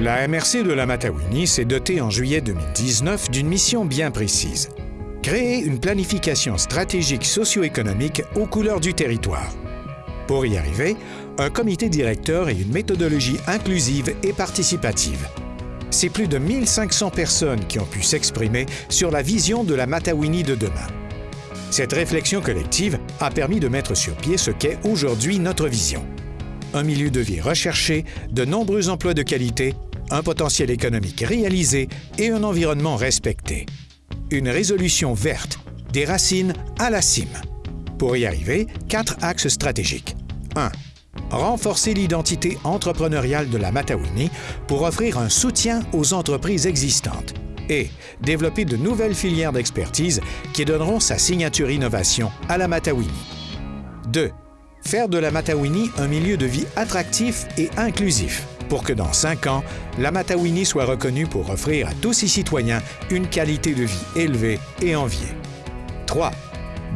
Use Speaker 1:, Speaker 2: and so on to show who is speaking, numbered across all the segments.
Speaker 1: La MRC de la Matawini s'est dotée en juillet 2019 d'une mission bien précise. Créer une planification stratégique socio-économique aux couleurs du territoire. Pour y arriver, un comité directeur et une méthodologie inclusive et participative. C'est plus de 1500 personnes qui ont pu s'exprimer sur la vision de la Matawini de demain. Cette réflexion collective a permis de mettre sur pied ce qu'est aujourd'hui notre vision. Un milieu de vie recherché, de nombreux emplois de qualité, un potentiel économique réalisé et un environnement respecté. Une résolution verte, des racines à la cime. Pour y arriver, quatre axes stratégiques. 1. Renforcer l'identité entrepreneuriale de la Matawini pour offrir un soutien aux entreprises existantes et développer de nouvelles filières d'expertise qui donneront sa signature innovation à la Matawini. 2. Faire de la Matawini un milieu de vie attractif et inclusif pour que dans cinq ans, la Matawini soit reconnue pour offrir à tous ses citoyens une qualité de vie élevée et enviée. 3.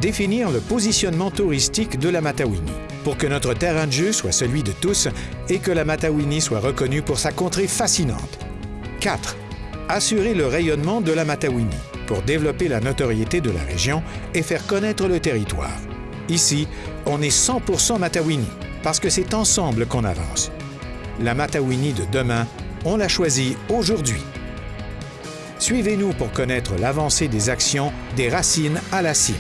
Speaker 1: Définir le positionnement touristique de la Matawini pour que notre terrain de jeu soit celui de tous et que la Matawini soit reconnue pour sa contrée fascinante. 4. Assurer le rayonnement de la Matawini pour développer la notoriété de la région et faire connaître le territoire. Ici, on est 100% Matawini parce que c'est ensemble qu'on avance. La Matawini de demain, on l'a choisie aujourd'hui. Suivez-nous pour connaître l'avancée des actions des racines à la cime.